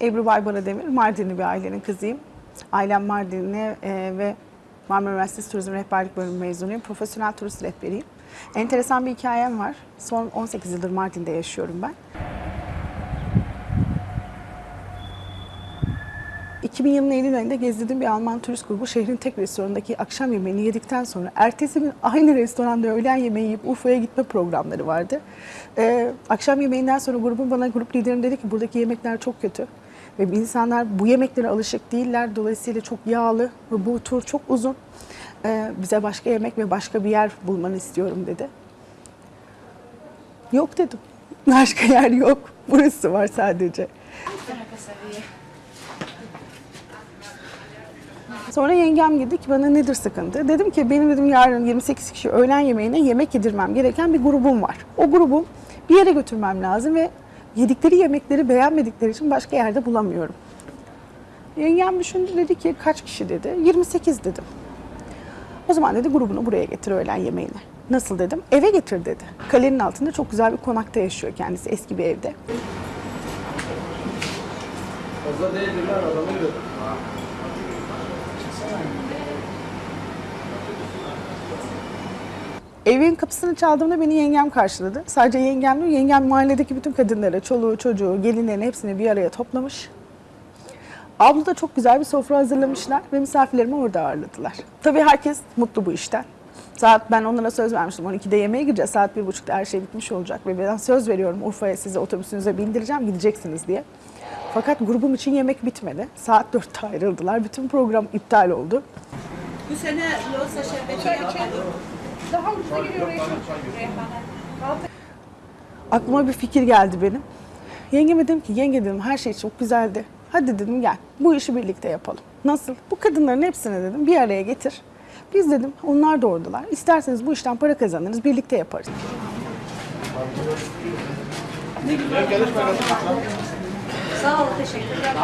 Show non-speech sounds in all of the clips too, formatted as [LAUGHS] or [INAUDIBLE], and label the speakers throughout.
Speaker 1: Ebru Baybara Demir, Mardinli bir ailenin kızıyım. Ailem Mardinli e, ve Marmara Üniversitesi Turizm Rehberlik Bölümü mezunuyum. Profesyonel turist rehberiyim. Enteresan bir hikayem var. Son 18 yıldır Mardin'de yaşıyorum ben. 2000 yılının Eylül ayında gezdirdiğim bir Alman turist grubu şehrin tek restoranındaki akşam yemeğini yedikten sonra ertesi gün aynı restoranda öğlen yemeği yiyip Urfa'ya gitme programları vardı. Ee, akşam yemeğinden sonra grubun bana grup liderim dedi ki buradaki yemekler çok kötü. Ve insanlar bu yemeklere alışık değiller. Dolayısıyla çok yağlı ve bu tur çok uzun. Ee, bize başka yemek ve başka bir yer bulmanı istiyorum dedi. Yok dedim. [LAUGHS] Başka yer yok. Burası var sadece. Sonra yengem girdi ki bana nedir sıkıntı? Dedim ki benim dedim yarın 28 kişi öğlen yemeğine yemek yedirmem gereken bir grubum var. O grubu bir yere götürmem lazım ve yedikleri yemekleri beğenmedikleri için başka yerde bulamıyorum. Yengem düşündü dedi ki kaç kişi dedi? 28 dedim. O zaman dedi grubunu buraya getir öğlen yemeğine. Nasıl dedim? Eve getir dedi. Kalenin altında çok güzel bir konakta yaşıyor kendisi eski bir evde.
Speaker 2: Fazla değildir lan adamı
Speaker 1: Evin kapısını çaldığımda beni yengem karşıladı. Sadece yengem değil, yengem mahalledeki bütün kadınları, çoluğu, çocuğu, gelinlerin hepsini bir araya toplamış. Abla da çok güzel bir sofra hazırlamışlar ve misafirlerimi orada ağırladılar. Tabii herkes mutlu bu işten. Saat ben onlara söz vermiştim. 12'de yemeğe gireceğiz. Saat 1.30'da her şey bitmiş olacak. Ve ben söz veriyorum Urfa'ya sizi otobüsünüze bindireceğim. Gideceksiniz diye. Fakat grubum için yemek bitmedi. Saat 4'te ayrıldılar. Bütün program iptal oldu.
Speaker 3: Bu sene loğusa şerbeti yapmadım.
Speaker 1: Aklıma bir fikir geldi benim. Yengeme dedim ki yenge dedim her şey çok güzeldi. Hadi dedim gel bu işi birlikte yapalım. Nasıl? Bu kadınların hepsini dedim bir araya getir. Biz dedim onlar da oradalar. İsterseniz bu işten para kazanırız birlikte yaparız.
Speaker 3: Sağ ol, teşekkürler.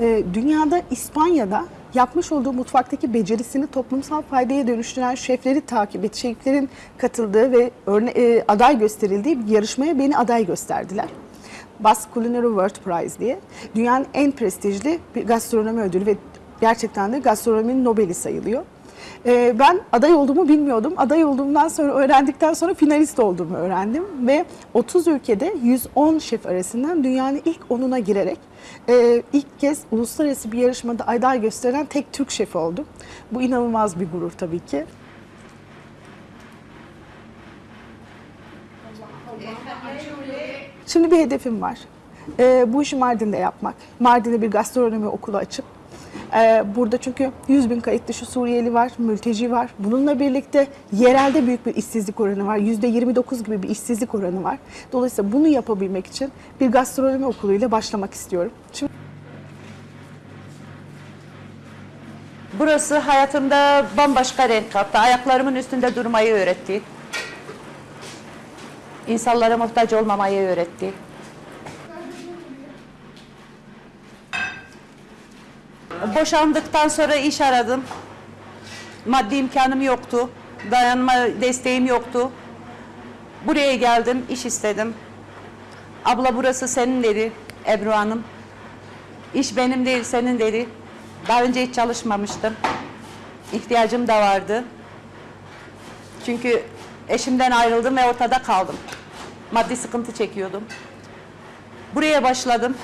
Speaker 1: Ee, dünyada İspanya'da yapmış olduğu mutfaktaki becerisini toplumsal faydaya dönüştüren şefleri takip et, şeflerin katıldığı ve örne e, aday gösterildiği bir yarışmaya beni aday gösterdiler. Basque Culinary World Prize diye. Dünyanın en prestijli bir gastronomi ödülü ve gerçekten de gastronominin Nobel'i sayılıyor. Ee, ben aday olduğumu bilmiyordum. Aday olduğumdan sonra öğrendikten sonra finalist olduğumu öğrendim ve 30 ülkede 110 şef arasından dünyanın ilk 10'una girerek e, ilk kez uluslararası bir yarışmada aday gösterilen tek Türk şefi oldum. Bu inanılmaz bir gurur tabii ki. Şimdi bir hedefim var. Ee, bu işi Mardin'de yapmak. Mardin'de bir gastronomi okulu açıp ee, burada çünkü 100 bin kayıt dışı Suriyeli var, mülteci var. Bununla birlikte yerelde büyük bir işsizlik oranı var. %29 gibi bir işsizlik oranı var. Dolayısıyla bunu yapabilmek için bir gastronomi okuluyla başlamak istiyorum. Şimdi
Speaker 4: Burası hayatımda bambaşka renk kattı. Ayaklarımın üstünde durmayı öğretti. İnsanlara muhtaç olmamayı öğretti. Boşandıktan sonra iş aradım. Maddi imkanım yoktu. Dayanma desteğim yoktu. Buraya geldim, iş istedim. Abla burası senin dedi Ebru Hanım. İş benim değil, senin dedi. Daha önce hiç çalışmamıştım. İhtiyacım da vardı. Çünkü eşimden ayrıldım ve ortada kaldım. Maddi sıkıntı çekiyordum. Buraya başladım.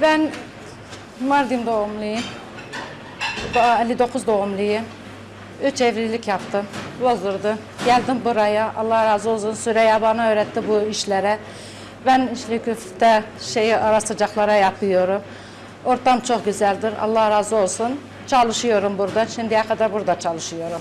Speaker 5: Ben Mardin doğumluyum. Ba- 59 doğumluyum. Üç evlilik yaptım. Bozuldu. Geldim buraya. Allah razı olsun. Süreyya bana öğretti bu işlere. Ben içli köfte şeyi ara sıcaklara yapıyorum. Ortam çok güzeldir. Allah razı olsun. Çalışıyorum burada. Şimdiye kadar burada çalışıyorum.